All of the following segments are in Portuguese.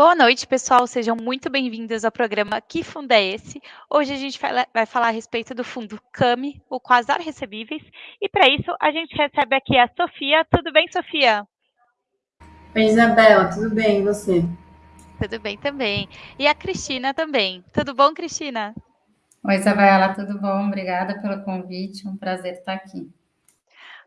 Boa noite, pessoal. Sejam muito bem-vindos ao programa Que Fundo é Esse? Hoje a gente vai falar a respeito do fundo CAMI, o Quasar Recebíveis, e para isso a gente recebe aqui a Sofia. Tudo bem, Sofia? Oi, Isabela, tudo bem, e você? Tudo bem também. E a Cristina também. Tudo bom, Cristina? Oi, Isabela, tudo bom? Obrigada pelo convite, um prazer estar aqui.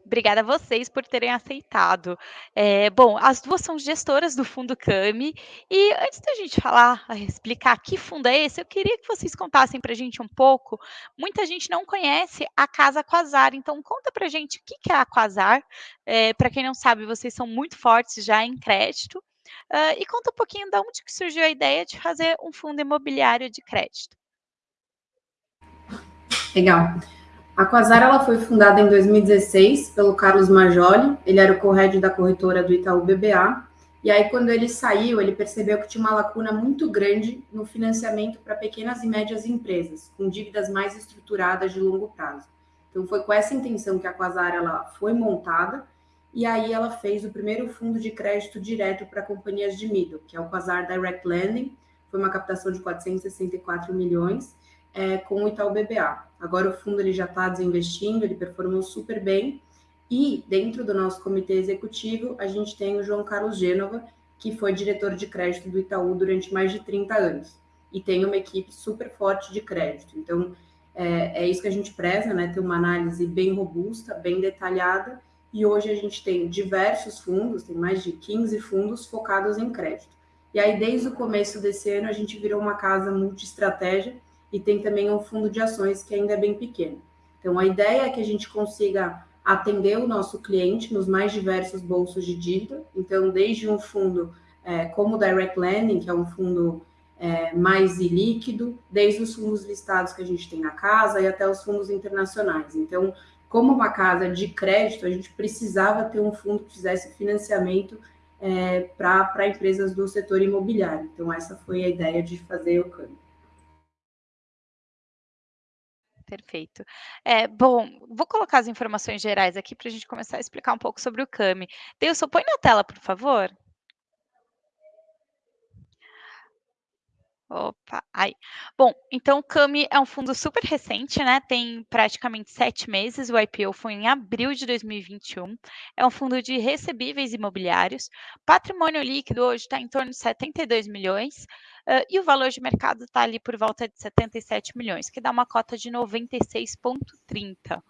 Obrigada a vocês por terem aceitado. É, bom, as duas são gestoras do Fundo CAMI, e antes da gente falar, explicar que fundo é esse, eu queria que vocês contassem para a gente um pouco. Muita gente não conhece a Casa Quasar, então conta para a gente o que é a Quasar. É, para quem não sabe, vocês são muito fortes já em crédito. Uh, e conta um pouquinho de onde que surgiu a ideia de fazer um fundo imobiliário de crédito. Legal. A Quasar ela foi fundada em 2016 pelo Carlos Majoli, ele era o co-head da corretora do Itaú BBA, e aí quando ele saiu, ele percebeu que tinha uma lacuna muito grande no financiamento para pequenas e médias empresas, com dívidas mais estruturadas de longo prazo. Então foi com essa intenção que a Quasar ela foi montada, e aí ela fez o primeiro fundo de crédito direto para companhias de middle, que é o Quasar Direct Lending, foi uma captação de 464 milhões, é, com o Itaú BBA. Agora o fundo ele já está desinvestindo, ele performou super bem. E dentro do nosso comitê executivo, a gente tem o João Carlos Gênova, que foi diretor de crédito do Itaú durante mais de 30 anos. E tem uma equipe super forte de crédito. Então, é, é isso que a gente preza, né? Ter uma análise bem robusta, bem detalhada. E hoje a gente tem diversos fundos, tem mais de 15 fundos focados em crédito. E aí, desde o começo desse ano, a gente virou uma casa multi-estratégia e tem também um fundo de ações que ainda é bem pequeno. Então, a ideia é que a gente consiga atender o nosso cliente nos mais diversos bolsos de dívida. Então, desde um fundo é, como o Direct Lending, que é um fundo é, mais ilíquido, desde os fundos listados que a gente tem na casa e até os fundos internacionais. Então, como uma casa de crédito, a gente precisava ter um fundo que fizesse financiamento é, para empresas do setor imobiliário. Então, essa foi a ideia de fazer o câmbio. Perfeito. É, bom, vou colocar as informações gerais aqui para a gente começar a explicar um pouco sobre o CAMI. Deilson, põe na tela, por favor. Opa, aí. Bom, então o CAMI é um fundo super recente, né? Tem praticamente sete meses. O IPO foi em abril de 2021. É um fundo de recebíveis imobiliários. Patrimônio líquido hoje está em torno de 72 milhões. Uh, e o valor de mercado está ali por volta de 77 milhões, que dá uma cota de 96,30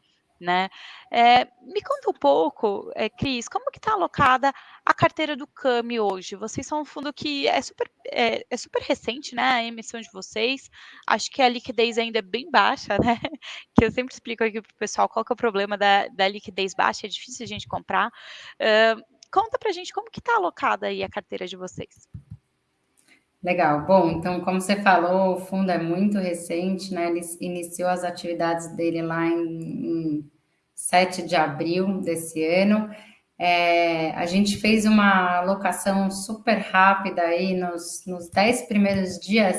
né? É, me conta um pouco, é, Cris, como que está alocada a carteira do CAMI hoje? Vocês são um fundo que é super, é, é, super recente, né? A emissão de vocês. Acho que a liquidez ainda é bem baixa, né? Que eu sempre explico aqui para o pessoal qual que é o problema da, da liquidez baixa, é difícil a gente comprar. Uh, conta para a gente como que está alocada aí a carteira de vocês. Legal. Bom, então, como você falou, o fundo é muito recente, né? Ele iniciou as atividades dele lá em, em 7 de abril desse ano. É, a gente fez uma alocação super rápida aí nos, nos 10 primeiros dias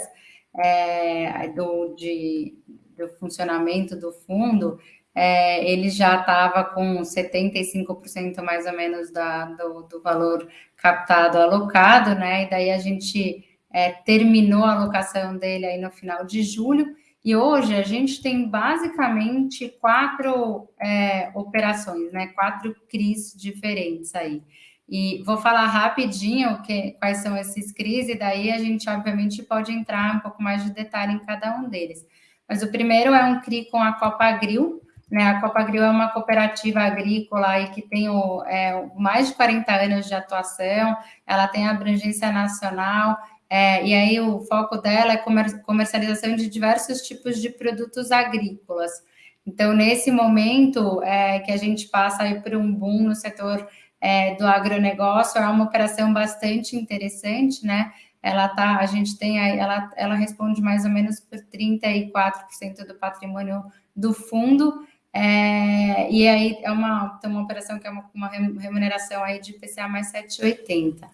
é, do, de, do funcionamento do fundo, é, ele já estava com 75% mais ou menos da, do, do valor captado alocado, né? E daí a gente é, terminou a alocação dele aí no final de julho, e hoje a gente tem basicamente quatro é, operações, né? Quatro CRIs diferentes aí. E vou falar rapidinho que, quais são esses CRIs, e daí a gente, obviamente, pode entrar um pouco mais de detalhe em cada um deles. Mas o primeiro é um CRI com a Copa Agril, né? A Copa Agril é uma cooperativa agrícola aí que tem o, é, mais de 40 anos de atuação, ela tem abrangência nacional, é, e aí o foco dela é comer, comercialização de diversos tipos de produtos agrícolas. Então, nesse momento é, que a gente passa aí por um boom no setor é, do agronegócio, é uma operação bastante interessante, né? Ela tá, a gente tem aí, ela, ela responde mais ou menos por 34% do patrimônio do fundo, é, e aí é uma, tem uma operação que é uma, uma remuneração aí de PCA mais 7,80.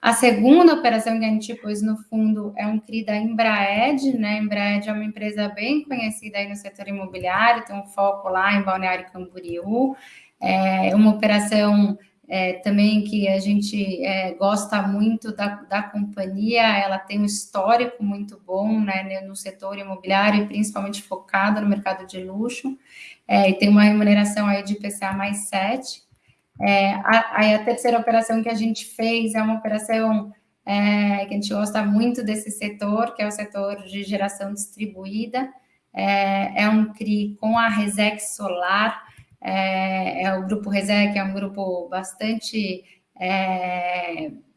A segunda operação que a gente pôs no fundo é um CRI da Embraed, né? Embraed é uma empresa bem conhecida aí no setor imobiliário, tem um foco lá em Balneário Camboriú, é uma operação é, também que a gente é, gosta muito da, da companhia, ela tem um histórico muito bom né, no setor imobiliário e principalmente focada no mercado de luxo, é, e tem uma remuneração aí de PCA mais 7. É, aí a terceira operação que a gente fez é uma operação é, que a gente gosta muito desse setor, que é o setor de geração distribuída, é, é um CRI com a Resex Solar, é, é, o grupo Resec, é um grupo bastante,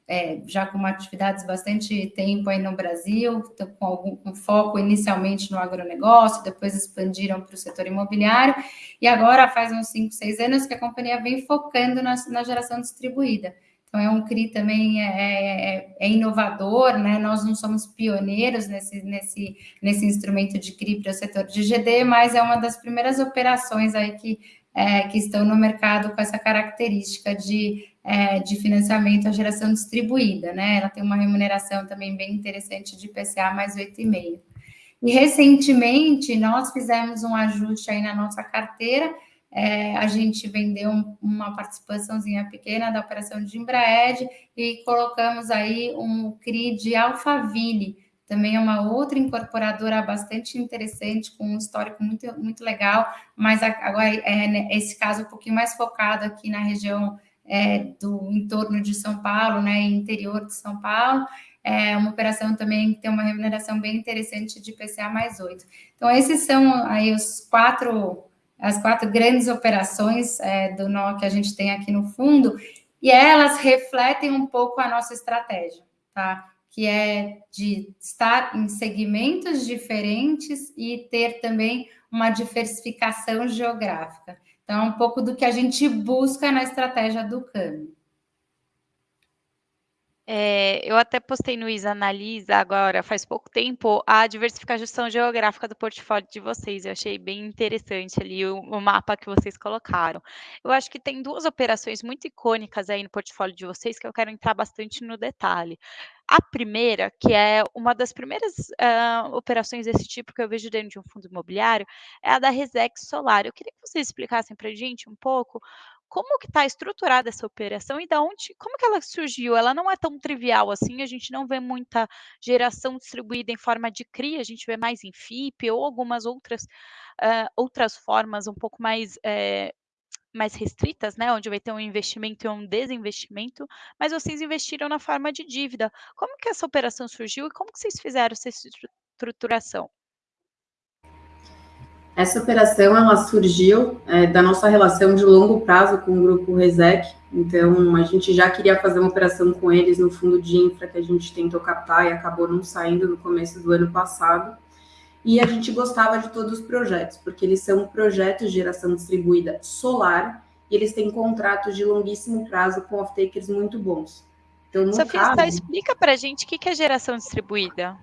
é, é, já com atividades bastante tempo aí no Brasil, com algum com foco inicialmente no agronegócio, depois expandiram para o setor imobiliário, e agora faz uns 5, 6 anos que a companhia vem focando na, na geração distribuída. Então, é um CRI também é, é, é, inovador, né? Nós não somos pioneiros nesse, nesse, nesse instrumento de CRI para o setor de GD, mas é uma das primeiras operações aí que é, que estão no mercado com essa característica de, é, de financiamento à geração distribuída, né? Ela tem uma remuneração também bem interessante de PCA mais 8,5. E recentemente nós fizemos um ajuste aí na nossa carteira, é, a gente vendeu uma participaçãozinha pequena da operação de Embraed e colocamos aí um CRI de Alphaville, também é uma outra incorporadora bastante interessante, com um histórico muito, muito legal, mas agora é né, esse caso um pouquinho mais focado aqui na região é, do entorno de São Paulo, né, interior de São Paulo, é uma operação também que tem uma remuneração bem interessante de PCA mais 8. Então, esses são aí os quatro, as quatro grandes operações é, do nó que a gente tem aqui no fundo, e elas refletem um pouco a nossa estratégia, tá? que é de estar em segmentos diferentes e ter também uma diversificação geográfica. Então, é um pouco do que a gente busca na estratégia do câmbio. É, eu até postei no Isa Analisa agora, faz pouco tempo, a diversificação geográfica do portfólio de vocês. Eu achei bem interessante ali o, o, mapa que vocês colocaram. Eu acho que tem duas operações muito icônicas aí no portfólio de vocês que eu quero entrar bastante no detalhe. A primeira, que é uma das primeiras uh, operações desse tipo que eu vejo dentro de um fundo imobiliário, é a da Resex Solar. Eu queria que vocês explicassem para a gente um pouco como que está estruturada essa operação e da onde, como que ela surgiu? Ela não é tão trivial assim, a gente não vê muita geração distribuída em forma de CRI, a gente vê mais em FIP ou algumas outras, uh, outras formas um pouco mais é, mais restritas, né, onde vai ter um investimento e um desinvestimento, mas vocês investiram na forma de dívida. Como que essa operação surgiu e como que vocês fizeram essa estruturação? Essa operação ela surgiu é, da nossa relação de longo prazo com o grupo Resec. Então, a gente já queria fazer uma operação com eles no fundo de infra que a gente tentou captar e acabou não saindo no começo do ano passado e a gente gostava de todos os projetos, porque eles são projetos de geração distribuída solar e eles têm contratos de longuíssimo prazo com off-takers muito bons. Então, Sofia, caso, explica para a gente o que é geração distribuída.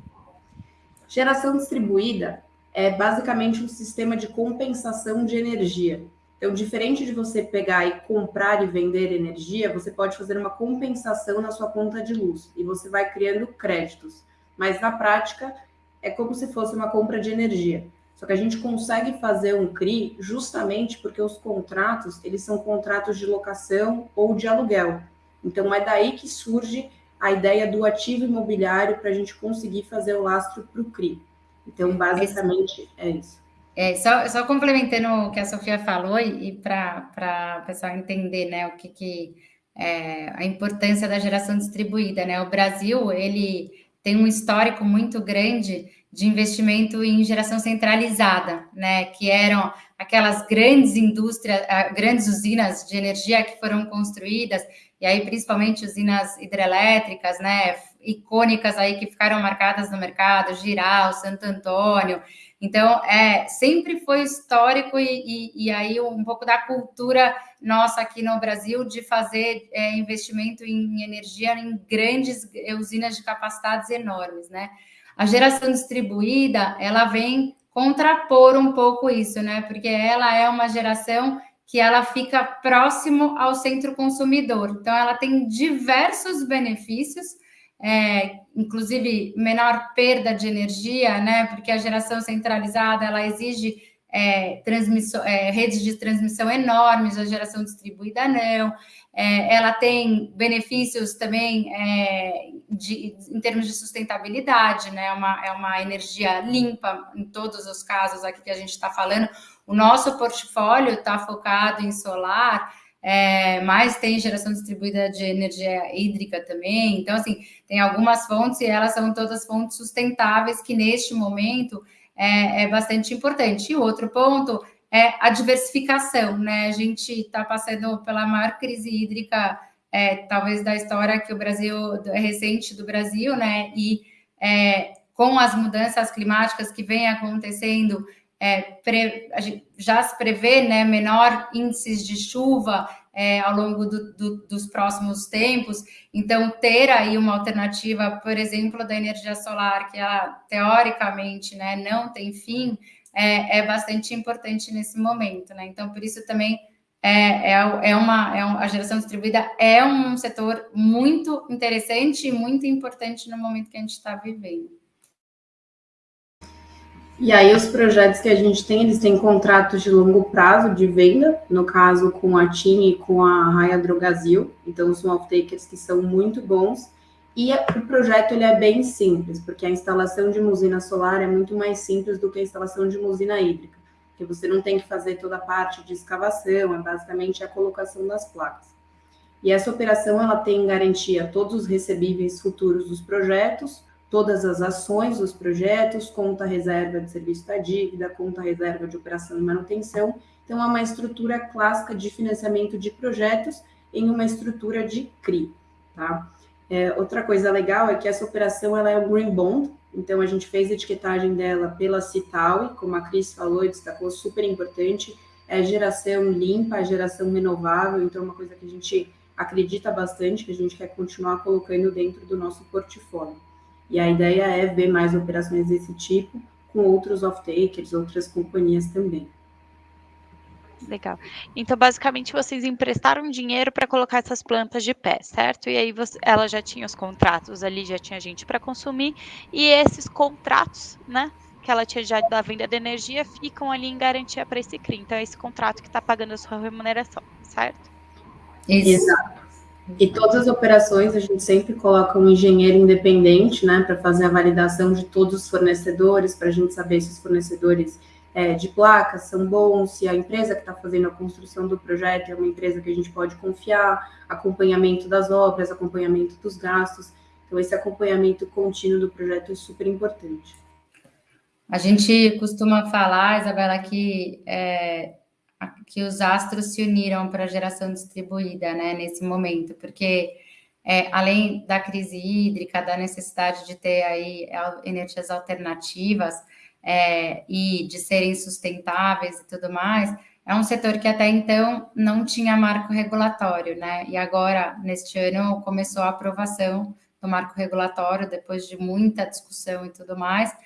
Geração distribuída é basicamente um sistema de compensação de energia. Então, diferente de você pegar e comprar e vender energia, você pode fazer uma compensação na sua conta de luz e você vai criando créditos. Mas na prática, é como se fosse uma compra de energia. Só que a gente consegue fazer um CRI justamente porque os contratos, eles são contratos de locação ou de aluguel. Então é daí que surge a ideia do ativo imobiliário para a gente conseguir fazer o lastro para o CRI. Então, basicamente, é isso. É, só, só complementando o que a Sofia falou e, e para o pessoal entender né, o que, que é a importância da geração distribuída. Né? O Brasil, ele tem um histórico muito grande de investimento em geração centralizada, né? Que eram aquelas grandes indústrias, ah, grandes usinas de energia que foram construídas, e aí principalmente usinas hidrelétricas, né? Icônicas aí que ficaram marcadas no mercado, Giral, Santo Antônio. Então, é, sempre foi histórico e, e, e aí um pouco da cultura nossa aqui no Brasil de fazer é, investimento em energia em grandes usinas de capacidades enormes, né? A geração distribuída, ela vem contrapor um pouco isso, né? Porque ela é uma geração que ela fica próximo ao centro consumidor. Então, ela tem diversos benefícios, é, inclusive menor perda de energia, né? Porque a geração centralizada ela exige é, é, redes de transmissão enormes, a geração distribuída não. é, ela tem benefícios também é, de, em termos de sustentabilidade, né? É uma, é uma energia limpa em todos os casos aqui que a gente está falando. O nosso portfólio está focado em solar, é, mas tem geração distribuída de energia hídrica também. Então, assim, tem algumas fontes e elas são todas fontes sustentáveis que neste momento é, é bastante importante. E outro ponto é a diversificação, né? A gente está passando pela maior crise hídrica, é, talvez da história que o Brasil recente do Brasil, né? E é, com as mudanças climáticas que vem acontecendo, é, pre, já se prevê né, menor índices de chuva é, ao longo do, do, dos próximos tempos. Então, ter aí uma alternativa, por exemplo, da energia solar, que ela teoricamente né, não tem fim, é, é bastante importante nesse momento, né? Então, por isso também é, é, é, uma, é uma, a geração distribuída é um setor muito interessante e muito importante no momento que a gente está vivendo. E aí os projetos que a gente tem, eles têm contratos de longo prazo de venda, no caso com a TIM e com a Raia Drogazil, então são off-takers que são muito bons, e o projeto ele é bem simples, porque a instalação de uma usina solar é muito mais simples do que a instalação de uma usina hídrica, porque você não tem que fazer toda a parte de escavação, é basicamente a colocação das placas. E essa operação ela tem garantia todos os recebíveis futuros dos projetos, todas as ações dos projetos, conta reserva de serviço da dívida, conta reserva de operação e manutenção. Então, é uma estrutura clássica de financiamento de projetos em uma estrutura de CRI, tá? É, outra coisa legal é que essa operação ela é um green bond, então a gente fez a etiquetagem dela pela Citaui, como a Cris falou e destacou, super importante, é geração limpa, geração renovável, então é uma coisa que a gente acredita bastante, que a gente quer continuar colocando dentro do nosso portfólio. E a ideia é ver mais operações desse tipo com outros off-takers, outras companhias também. Legal. Então, basicamente, vocês emprestaram dinheiro para colocar essas plantas de pé, certo? E aí você, ela já tinha os contratos ali, já tinha gente para consumir, e esses contratos, né? Que ela tinha já da venda de energia ficam ali em garantia para esse CRI. Então, é esse contrato que está pagando a sua remuneração, certo? Isso. Exato. E todas as operações a gente sempre coloca um engenheiro independente, né, para fazer a validação de todos os fornecedores, para a gente saber se os fornecedores é, de placas são bons, se a empresa que está fazendo a construção do projeto é uma empresa que a gente pode confiar, acompanhamento das obras, acompanhamento dos gastos. Então, esse acompanhamento contínuo do projeto é super importante. A gente costuma falar, Isabela, que, é, que os astros se uniram para a geração distribuída né, nesse momento, porque é, além da crise hídrica, da necessidade de ter aí energias alternativas, é, e de serem sustentáveis e tudo mais, é um setor que até então não tinha marco regulatório, né? E agora, neste ano, começou a aprovação do marco regulatório, depois de muita discussão e tudo mais,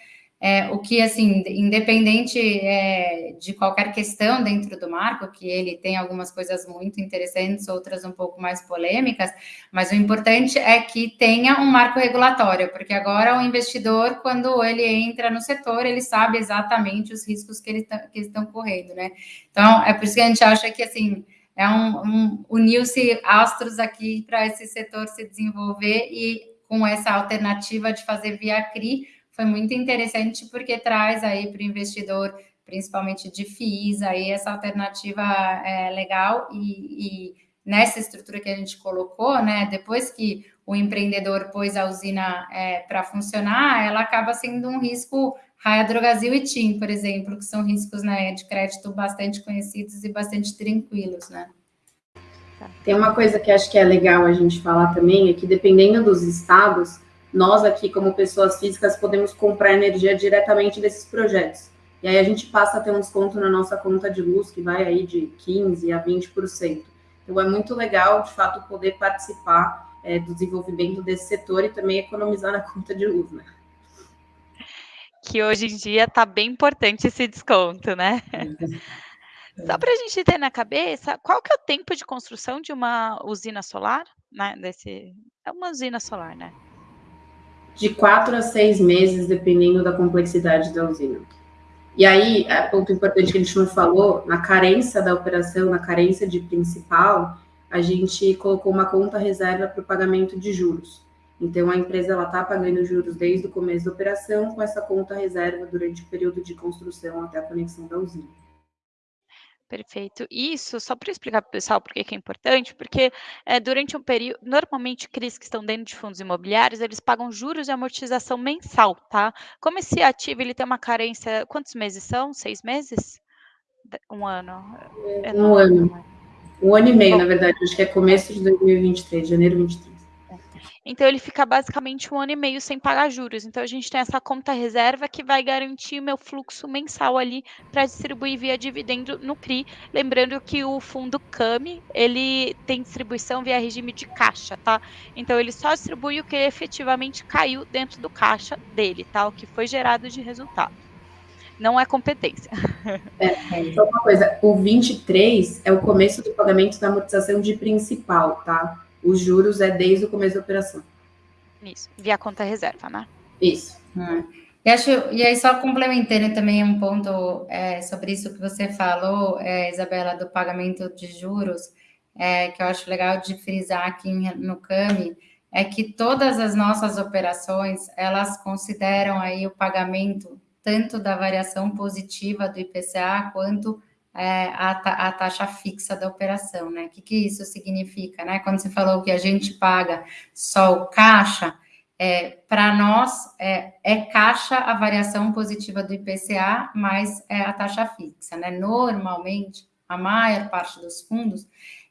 é, o que, assim, independente é, de qualquer questão dentro do marco, que ele tem algumas coisas muito interessantes, outras um pouco mais polêmicas, mas o importante é que tenha um marco regulatório, porque agora o investidor, quando ele entra no setor, ele sabe exatamente os riscos que, ele tá, que estão correndo, né? Então, é por isso que a gente acha que, assim, é um, um uniu-se astros aqui para esse setor se desenvolver e com essa alternativa de fazer via CRI, foi muito interessante porque traz aí para o investidor, principalmente de FIIs, aí essa alternativa é, legal e, e, nessa estrutura que a gente colocou, né, depois que o empreendedor pôs a usina é, para funcionar, ela acaba sendo um risco Raia Drogazil e TIM, por exemplo, que são riscos né, de crédito bastante conhecidos e bastante tranquilos, né? Tem uma coisa que acho que é legal a gente falar também, é que dependendo dos estados, nós aqui, como pessoas físicas, podemos comprar energia diretamente desses projetos. E aí a gente passa a ter um desconto na nossa conta de luz, que vai aí de 15% a 20%. Então é muito legal, de fato, poder participar é, do desenvolvimento desse setor e também economizar na conta de luz, né? Que hoje em dia está bem importante esse desconto, né? Só para a gente ter na cabeça, qual que é o tempo de construção de uma usina solar? Né? Desse... É uma usina solar, né? De quatro a seis meses, dependendo da complexidade da usina. E aí, é ponto importante que a gente não falou, na carência da operação, na carência de principal, a gente colocou uma conta reserva para o pagamento de juros. Então, a empresa está pagando juros desde o começo da operação com essa conta reserva durante o período de construção até a conexão da usina. Perfeito. Isso, só para explicar para o pessoal por que é importante, porque é, durante um período, normalmente CRIs que estão dentro de fundos imobiliários, eles pagam juros e amortização mensal, tá? Como esse ativo ele tem uma carência, quantos meses são? Seis meses? Um ano? É, um ano. Um ano e meio, Bom, na verdade, acho que é começo de 2023, janeiro 23. Então ele fica basicamente um ano e meio sem pagar juros. Então a gente tem essa conta reserva que vai garantir o meu fluxo mensal ali para distribuir via dividendo no CRI. Lembrando que o fundo CAMI, ele tem distribuição via regime de caixa, tá? Então ele só distribui o que efetivamente caiu dentro do caixa dele, tá? O que foi gerado de resultado. Não é competência. É, só uma coisa, o 23 é o começo do pagamento da amortização de principal, tá? Os juros é desde o começo da operação. Isso, via conta reserva, né? Isso. Hum. E, acho, e aí, só complementando também um ponto é, sobre isso que você falou, é, Isabela, do pagamento de juros, é, que eu acho legal de frisar aqui no CAMI, é que todas as nossas operações, elas consideram aí o pagamento tanto da variação positiva do IPCA, quanto é, a, a, taxa fixa da operação, né? O que, que isso significa, né? Quando você falou que a gente paga só o caixa, é, para nós é, é, caixa a variação positiva do IPCA mais é, a taxa fixa, né? Normalmente, a maior parte dos fundos,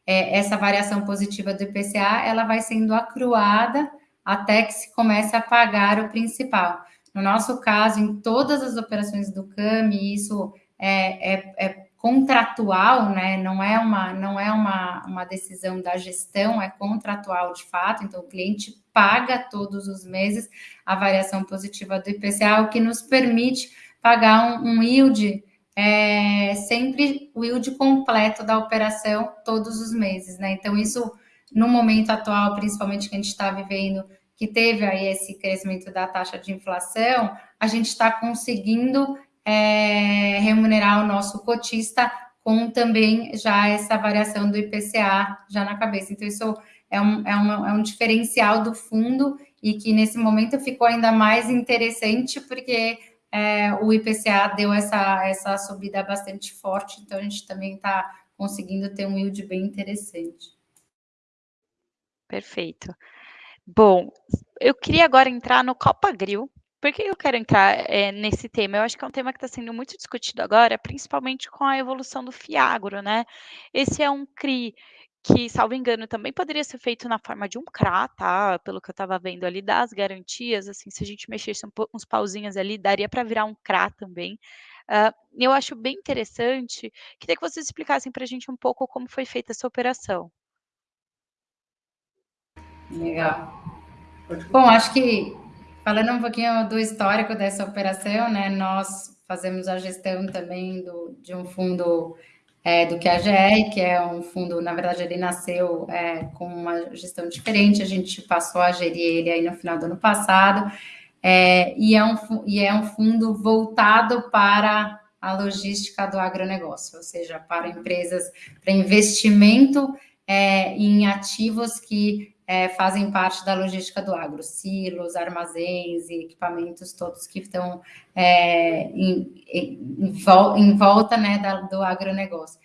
é, essa variação positiva do IPCA, ela vai sendo acruada até que se comece a pagar o principal. No nosso caso, em todas as operações do CAMI, isso é, é, é contratual, né? Não é uma não é uma, uma decisão da gestão, é contratual de fato. Então, o cliente paga todos os meses a variação positiva do IPCA, o que nos permite pagar um, um yield é, sempre o yield completo da operação todos os meses, né? Então, isso no momento atual, principalmente que a gente está vivendo, que teve aí esse crescimento da taxa de inflação, a gente está conseguindo é, remunerar o nosso cotista com também já essa variação do IPCA já na cabeça. Então, isso é um, é, uma, é um diferencial do fundo e que nesse momento ficou ainda mais interessante porque é, o IPCA deu essa, essa subida bastante forte, então a gente também está conseguindo ter um yield bem interessante. Perfeito. Bom, eu queria agora entrar no Copa Grill, por que eu quero entrar é, nesse tema? Eu acho que é um tema que está sendo muito discutido agora, principalmente com a evolução do Fiagro, né? Esse é um CRI que, salvo engano, também poderia ser feito na forma de um CRA, tá? Pelo que eu estava vendo ali, das garantias, assim, se a gente mexesse um, uns pauzinhos ali, daria para virar um CRA também. Uh, eu acho bem interessante. Queria que vocês explicassem para a gente um pouco como foi feita essa operação. Legal. Bom, acho que Falando um pouquinho do histórico dessa operação, né? Nós fazemos a gestão também do, de um fundo é, do QAGR, que é um fundo, na verdade, ele nasceu é, com uma gestão diferente, a gente passou a gerir ele aí no final do ano passado, é, e, é um, e é um fundo voltado para a logística do agronegócio, ou seja, para empresas, para investimento é, em ativos que é, fazem parte da logística do agro, silos, armazéns e equipamentos todos que estão é, em, em, em, volta né, da, do agronegócio.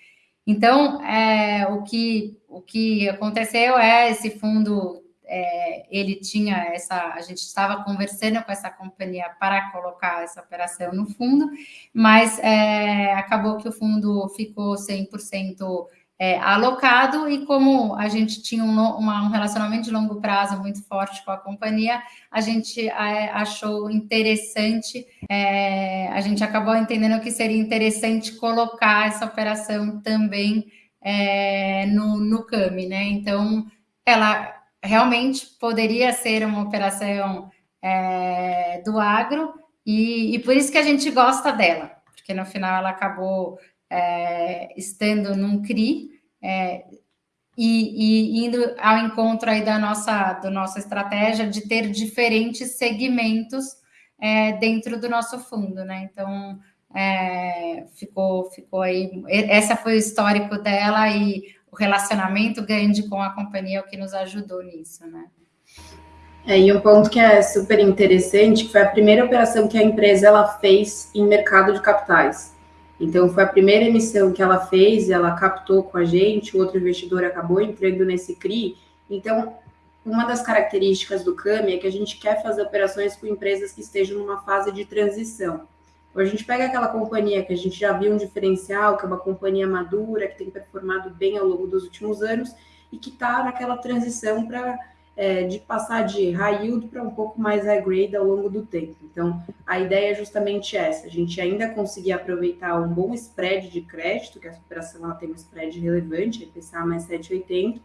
Então, é, o, que, o que aconteceu é esse fundo, é, ele tinha essa, a gente estava conversando com essa companhia para colocar essa operação no fundo, mas é, acabou que o fundo ficou 100% é, alocado e como a gente tinha um, uma, um, relacionamento de longo prazo muito forte com a companhia, a gente é, achou interessante, é, a gente acabou entendendo que seria interessante colocar essa operação também é, no, no CAMI, né? Então, ela realmente poderia ser uma operação é, do agro e, e por isso que a gente gosta dela, porque no final ela acabou é, estando num CRI é, e, e, indo ao encontro aí da nossa, da nossa estratégia de ter diferentes segmentos é, dentro do nosso fundo, né? Então, é, ficou, ficou aí, essa foi o histórico dela e o relacionamento grande com a companhia é o que nos ajudou nisso, né? É, e um ponto que é super interessante, que foi a primeira operação que a empresa ela fez em mercado de capitais. Então, foi a primeira emissão que ela fez, ela captou com a gente, o outro investidor acabou entrando nesse CRI. Então, uma das características do CAMI é que a gente quer fazer operações com empresas que estejam numa fase de transição. Então, a gente pega aquela companhia que a gente já viu um diferencial, que é uma companhia madura, que tem performado bem ao longo dos últimos anos e que está naquela transição para é, de passar de high yield para um pouco mais high grade ao longo do tempo. Então, a ideia é justamente essa: a gente ainda conseguir aproveitar um bom spread de crédito, que a operação ela tem um spread relevante, IPCA mais 7,80,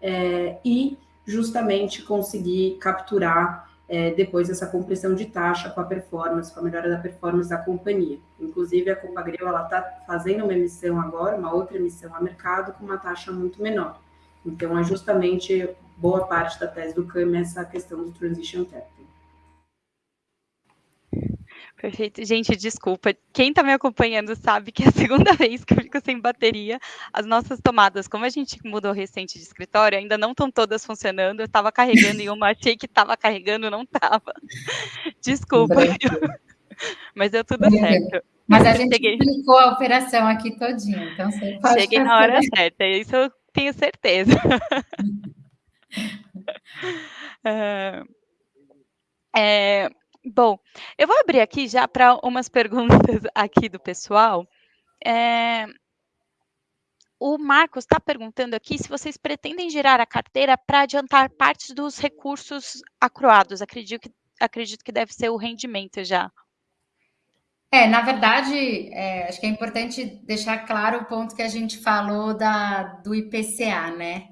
é, e justamente conseguir capturar é, depois essa compressão de taxa com a performance, com a melhora da performance da companhia. Inclusive, a Copagril está fazendo uma emissão agora, uma outra emissão a mercado, com uma taxa muito menor. Então, é justamente boa parte da tese do CAM essa questão do transition therapy. Perfeito. Gente, desculpa. Quem está me acompanhando sabe que é a segunda vez que eu fico sem bateria. As nossas tomadas, como a gente mudou recente de escritório, ainda não estão todas funcionando. Eu estava carregando em uma, achei que estava carregando, não estava. Desculpa. Mas deu tudo certo. Mas a gente Cheguei... explicou a operação aqui todinha, então você pode Cheguei fazer. na hora certa, isso eu tenho certeza. é, é, bom, eu vou abrir aqui já para umas perguntas aqui do pessoal. É, o Marcos está perguntando aqui se vocês pretendem gerar a carteira para adiantar parte dos recursos acruados. Acredito que, acredito que deve ser o rendimento já. É, na verdade, é, acho que é importante deixar claro o ponto que a gente falou da, do IPCA, né?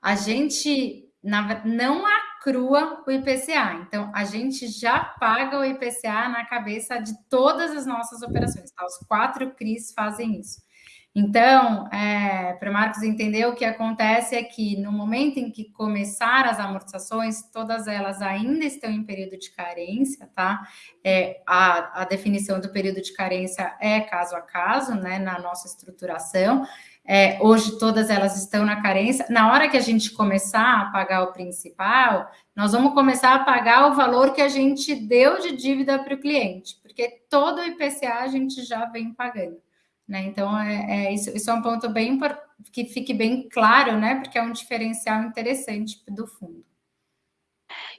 A gente na, não acrua o IPCA. Então, a gente já paga o IPCA na cabeça de todas as nossas operações. Tá? Os quatro CRIs fazem isso. Então, é, para Marcos entender, o que acontece é que no momento em que começar as amortizações, todas elas ainda estão em período de carência, tá? É, a, a definição do período de carência é caso a caso, né, na nossa estruturação. É, hoje todas elas estão na carência. Na hora que a gente começar a pagar o principal, nós vamos começar a pagar o valor que a gente deu de dívida para o cliente, porque todo o IPCA a gente já vem pagando. Né? Então, é, é isso, isso, é um ponto bem que fique bem claro, né? Porque é um diferencial interessante do fundo.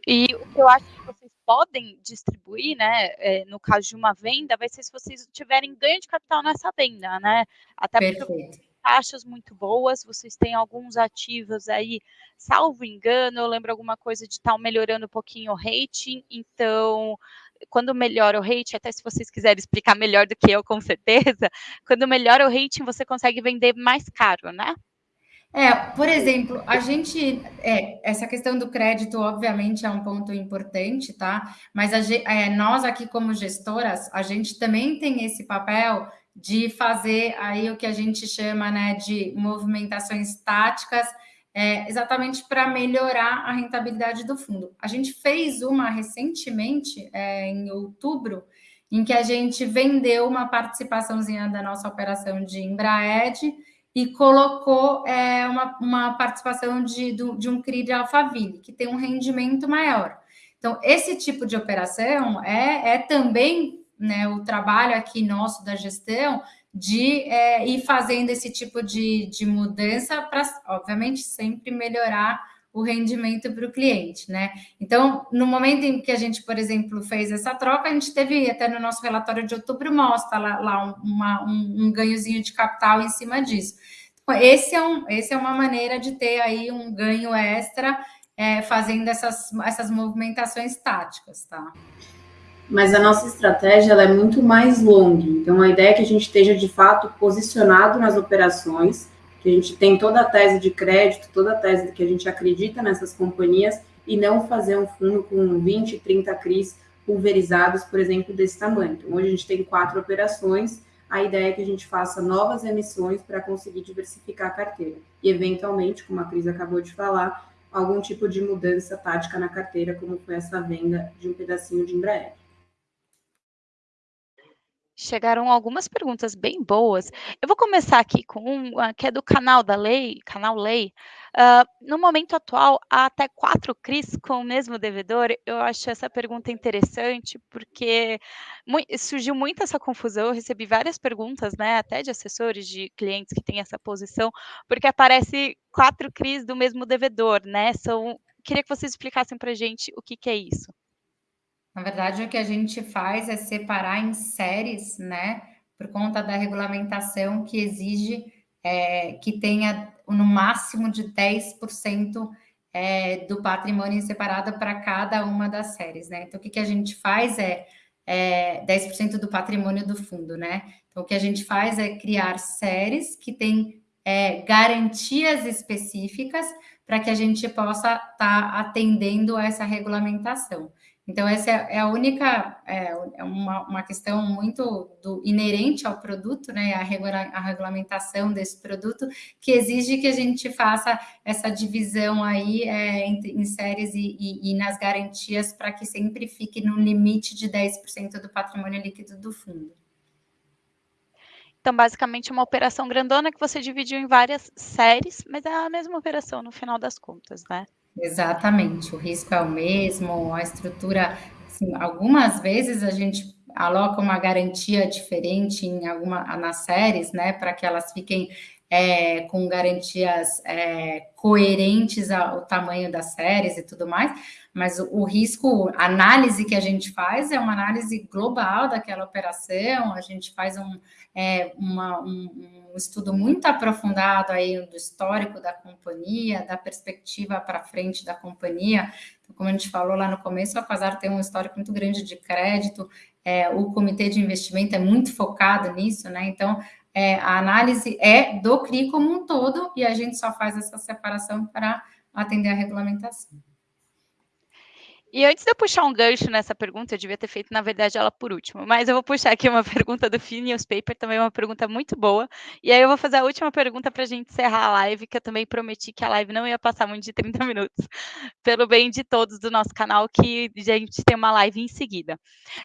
E o que eu acho que vocês podem distribuir, né, é, no caso de uma venda, vai ser se vocês tiverem ganho de capital nessa venda, né? Até porque Perfeito taxas muito boas, vocês têm alguns ativos aí, salvo engano, eu lembro alguma coisa de estar melhorando um pouquinho o rating, então quando melhora o rating, até se vocês quiserem explicar melhor do que eu, com certeza, quando melhora o rating, você consegue vender mais caro, né? É, por exemplo, a gente, é, essa questão do crédito, obviamente, é um ponto importante, tá? Mas a, é, nós aqui, como gestoras, a gente também tem esse papel de fazer aí o que a gente chama né, de movimentações táticas, é, exatamente para melhorar a rentabilidade do fundo. A gente fez uma recentemente, é, em outubro, em que a gente vendeu uma participaçãozinha da nossa operação de Embraed e colocou é, uma, uma participação de, de um CRI de Alphaville, que tem um rendimento maior. Então, esse tipo de operação é, é também né, o trabalho aqui nosso da gestão de é, ir fazendo esse tipo de, de mudança para, obviamente, sempre melhorar o rendimento para o cliente, né? Então, no momento em que a gente, por exemplo, fez essa troca, a gente teve até no nosso relatório de outubro mostra lá, lá uma, um, um ganhozinho de capital em cima disso. Então, esse é, um, esse é uma maneira de ter aí um ganho extra é, fazendo essas, essas movimentações táticas, tá? Mas a nossa estratégia é muito mais longa. Então, a ideia é que a gente esteja de fato posicionado nas operações, que a gente tem toda a tese de crédito, toda a tese que a gente acredita nessas companhias e não fazer um fundo com 20, 30 CRIs pulverizados, por exemplo, desse tamanho. Então, hoje a gente tem quatro operações. A ideia é que a gente faça novas emissões para conseguir diversificar a carteira. E, eventualmente, como a Cris acabou de falar, algum tipo de mudança tática na carteira, como foi essa venda de um pedacinho de Embraer. Chegaram algumas perguntas bem boas. Eu vou começar aqui com uma que é do canal da Lei, canal Lei. Uh, no momento atual, há até quatro CRIs com o mesmo devedor. Eu acho essa pergunta interessante, porque surgiu muito essa confusão. Eu recebi várias perguntas, né, até de assessores, de clientes que têm essa posição, porque aparece quatro CRIs do mesmo devedor, né? São... Queria que vocês explicassem para a gente o que, que é isso. Na verdade, o que a gente faz é separar em séries, né? Por conta da regulamentação que exige é, que tenha no máximo de 10% é, do patrimônio separado para cada uma das séries, né? Então, o que, que a gente faz é, é 10% do patrimônio do fundo, né? Então, o que a gente faz é criar séries que têm é, garantias específicas para que a gente possa estar tá atendendo essa regulamentação. Então, essa é a única, é, é uma, uma questão muito do, inerente ao produto, né, a, regula, a regulamentação desse produto, que exige que a gente faça essa divisão aí é, em, em, séries e, e, e nas garantias para que sempre fique no limite de 10% do patrimônio líquido do fundo. Então, basicamente, uma operação grandona que você dividiu em várias séries, mas é a mesma operação no final das contas, né? Exatamente, o risco é o mesmo, a estrutura, assim, algumas vezes a gente aloca uma garantia diferente em alguma nas séries, né, para que elas fiquem é, com garantias é, coerentes ao tamanho das séries e tudo mais, mas o, o, risco, a análise que a gente faz é uma análise global daquela operação, a gente faz um, é, uma, um, um estudo muito aprofundado aí do histórico da companhia, da perspectiva para frente da companhia, então, como a gente falou lá no começo, a Quasar tem um histórico muito grande de crédito, é, o comitê de investimento é muito focado nisso, né? Então, é, a análise é do CRI como um todo e a gente só faz essa separação para atender a regulamentação. E antes de eu puxar um gancho nessa pergunta, eu devia ter feito, na verdade, ela por último, mas eu vou puxar aqui uma pergunta do Fee Newspaper, também uma pergunta muito boa, e aí eu vou fazer a última pergunta para a gente encerrar a live, que eu também prometi que a live não ia passar muito de 30 minutos, pelo bem de todos do nosso canal, que a gente tem uma live em seguida.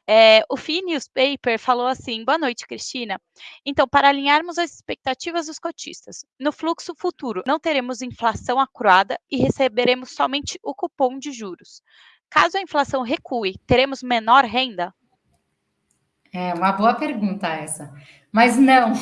É, o Fee Newspaper falou assim, boa noite, Cristina. Então, para alinharmos as expectativas dos cotistas, no fluxo futuro, não teremos inflação acruada e receberemos somente o cupom de juros. Caso a inflação recue, teremos menor renda? É uma boa pergunta essa. Mas não.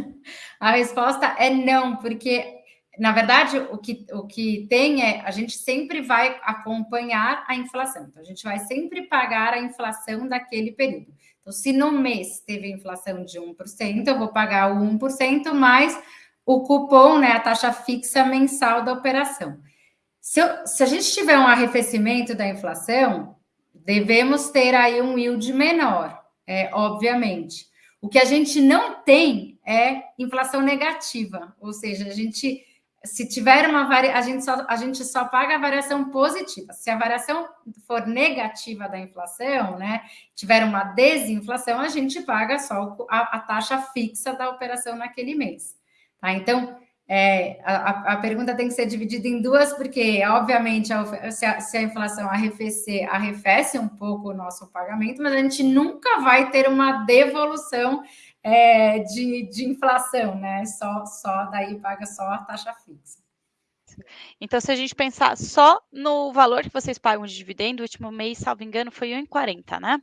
a resposta é não, porque na verdade, o que, o que tem é a gente sempre vai acompanhar a inflação. Então, a gente vai sempre pagar a inflação daquele período. Então, se no mês teve inflação de 1%, eu vou pagar o 1% mais o cupom, né, a taxa fixa mensal da operação. Se, eu, se a gente tiver um arrefecimento da inflação, devemos ter aí um yield menor, é, obviamente. O que a gente não tem é inflação negativa, ou seja, a gente, se tiver uma a gente só, a gente só paga a variação positiva. Se a variação for negativa da inflação, né, tiver uma desinflação, a gente paga só a, a taxa fixa da operação naquele mês. Tá? Então, é, a, a, pergunta tem que ser dividida em duas, porque, obviamente, a, se, a, se, a, inflação arrefecer, arrefece um pouco o nosso pagamento, mas a gente nunca vai ter uma devolução é, de, de inflação, né? Só, só daí paga só a taxa fixa. Então, se a gente pensar só no valor que vocês pagam de dividendo, o último mês, salvo engano, foi 1,40, né?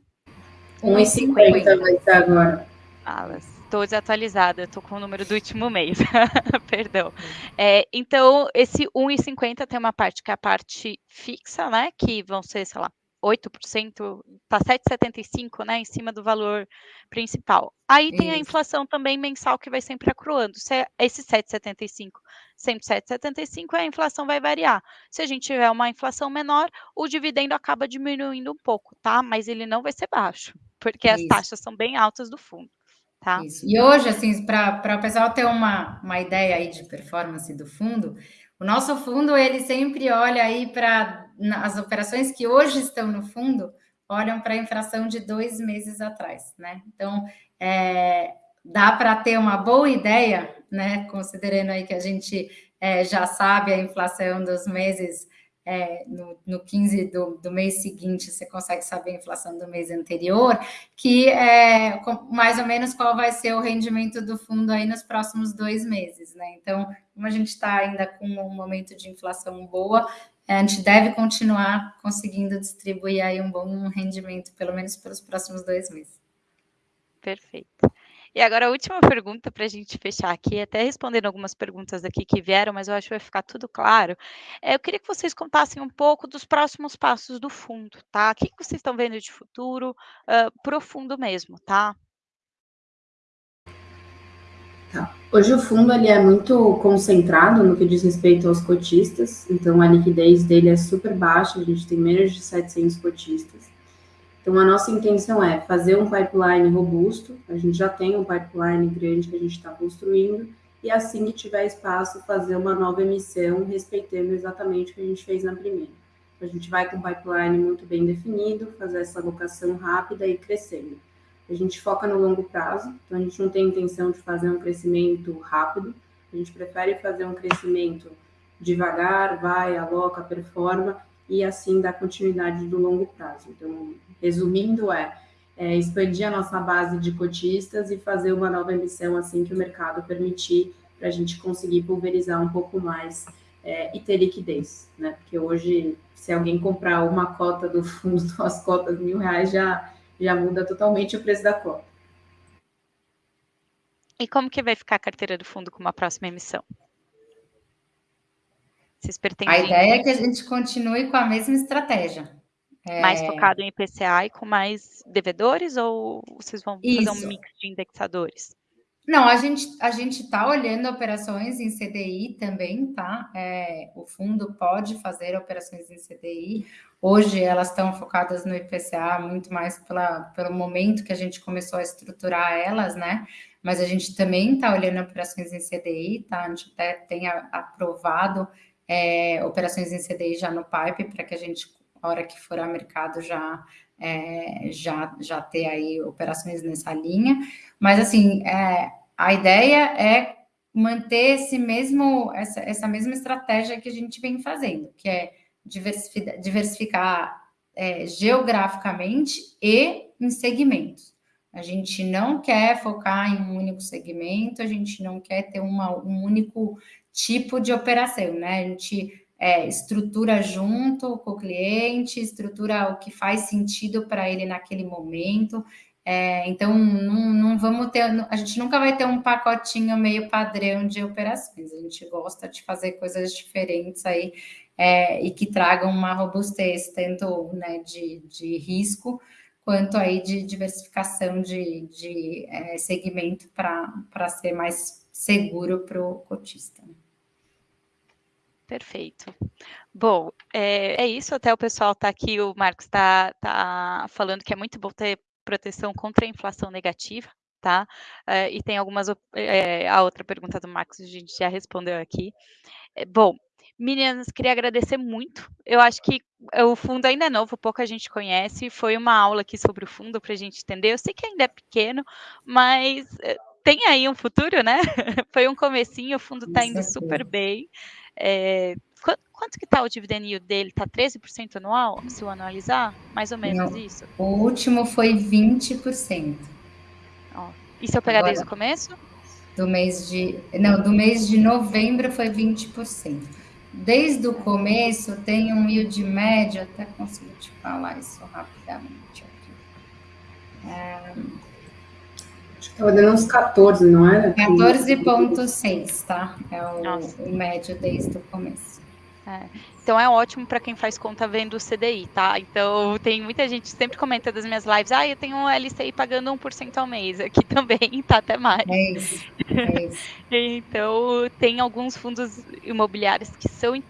1,50 vai ser agora. Alas. Estou desatualizada, estou com o número do último mês. Perdão. É, então, esse 1,50 tem uma parte que é a parte fixa, né? Que vão ser, sei lá, 8%, tá 7,75, né, em cima do valor principal. Aí Isso. tem a inflação também mensal que vai sempre acruando. Se é esse 7,75, sempre 7,75, a inflação vai variar. Se a gente tiver uma inflação menor, o dividendo acaba diminuindo um pouco, tá? Mas ele não vai ser baixo, porque Isso. as taxas são bem altas do fundo. Tá. Isso. E hoje, assim, para o pessoal ter uma, uma ideia aí de performance do fundo, o nosso fundo, ele sempre olha aí para as operações que hoje estão no fundo, olham para a inflação de dois meses atrás, né? Então, é, dá para ter uma boa ideia, né? Considerando aí que a gente é, já sabe a inflação dos meses é, no, no 15 do, do, mês seguinte você consegue saber a inflação do mês anterior, que é mais ou menos qual vai ser o rendimento do fundo aí nos próximos dois meses, né? Então, como a gente está ainda com um momento de inflação boa, a gente deve continuar conseguindo distribuir aí um bom rendimento, pelo menos pelos próximos dois meses. Perfeito. E agora a última pergunta para a gente fechar aqui, até respondendo algumas perguntas aqui que vieram, mas eu acho que vai ficar tudo claro. É, eu queria que vocês contassem um pouco dos próximos passos do fundo, tá? O que, que vocês estão vendo de futuro uh, mesmo, tá? Tá. Hoje o fundo ele é muito concentrado no que diz respeito aos cotistas, então a liquidez dele é super baixa, a gente tem menos de 700 cotistas. Então, a nossa intenção é fazer um pipeline robusto, a gente já tem um pipeline grande que a gente está construindo, e assim que tiver espaço, fazer uma nova emissão, respeitando exatamente o que a gente fez na primeira. A gente vai com um pipeline muito bem definido, fazer essa alocação rápida e crescendo. A gente foca no longo prazo, então a gente não tem intenção de fazer um crescimento rápido, a gente prefere fazer um crescimento devagar, vai, aloca, performa, e assim dar continuidade do longo prazo. Então, resumindo, é, é, expandir a nossa base de cotistas e fazer uma nova emissão assim que o mercado permitir, para a gente conseguir pulverizar um pouco mais é, e ter liquidez, né? Porque hoje, se alguém comprar uma cota do fundo, as cotas mil reais já, já muda totalmente o preço da cota. E como que vai ficar a carteira do fundo com uma próxima emissão? Vocês pretendem... A ideia é que a gente continue com a mesma estratégia. Mais é... focado em IPCA e com mais devedores ou vocês vão Isso. fazer um mix de indexadores? Não, a gente a gente está olhando operações em CDI também, tá? É, o fundo pode fazer operações em CDI. Hoje elas estão focadas no IPCA muito mais pela, pelo momento que a gente começou a estruturar elas, né? Mas a gente também está olhando operações em CDI, tá? A gente até tem aprovado é, operações em CDI já no pipe para que a gente a hora que for ao mercado já é, já já ter aí operações nessa linha, mas assim é, a ideia é manter esse mesmo essa, essa mesma estratégia que a gente vem fazendo, que é diversificar, diversificar é, geograficamente e em segmentos. A gente não quer focar em um único segmento, a gente não quer ter uma, um único tipo de operação, né? A gente é, estrutura junto com o cliente, estrutura o que faz sentido para ele naquele momento. É, então, não, não, vamos ter, a gente nunca vai ter um pacotinho meio padrão de operações. A gente gosta de fazer coisas diferentes aí é, e que tragam uma robustez, tanto né, de, de risco quanto aí de diversificação de, de é, segmento para ser mais seguro para o cotista. Né? Perfeito. Bom, é, é, isso. Até o pessoal está aqui, o Marcos está tá falando que é muito bom ter proteção contra a inflação negativa, tá? É, e tem algumas. É, a outra pergunta do Marcos a gente já respondeu aqui. É, bom, meninas, queria agradecer muito. Eu acho que o fundo ainda é novo, pouca gente conhece. Foi uma aula aqui sobre o fundo para a gente entender. Eu sei que ainda é pequeno, mas é, tem aí um futuro, né? Foi um comecinho, o fundo está indo super bem. É, quanto, que está o dividend yield dele? Está 13% anual, se eu anualizar? Mais ou menos Não, isso? O último foi 20%. Ó, e se eu pegar Agora, desde o começo? Do mês de. Não, do mês de novembro foi 20%. Desde o começo tem um yield médio, até consigo te falar isso rapidamente aqui. É, Estava dando uns 14, não era? 14,6, tá? É o, o, médio desde o começo. É. Então é ótimo para quem faz conta vendo o CDI, tá? Então tem muita gente sempre comenta das minhas lives, ah, eu tenho um LCI pagando 1% ao mês, aqui também tá até mais. É isso. É isso. então tem alguns fundos imobiliários que são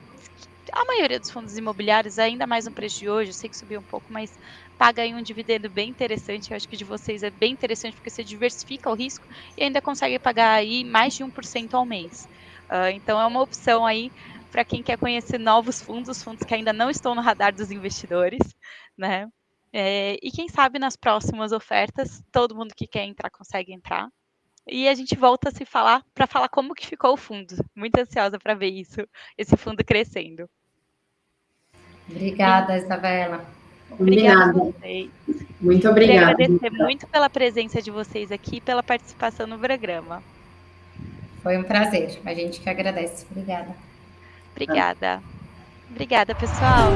a maioria dos fundos imobiliários, ainda mais no preço de hoje, eu sei que subiu um pouco, mas paga aí um dividendo bem interessante. Eu acho que de vocês é bem interessante porque você diversifica o risco e ainda consegue pagar aí mais de 1% ao mês. Uh, então é uma opção aí para quem quer conhecer novos fundos, fundos que ainda não estão no radar dos investidores, né? É, e quem sabe nas próximas ofertas, todo mundo que quer entrar consegue entrar. E a gente volta a se falar para falar como que ficou o fundo. Muito ansiosa para ver isso, esse fundo crescendo. Obrigada, Isabela. Obrigada a vocês. Muito obrigada. Queria agradecer muito pela presença de vocês aqui, pela participação no programa. Foi um prazer. A gente que agradece. Obrigada. Obrigada. Obrigada, pessoal.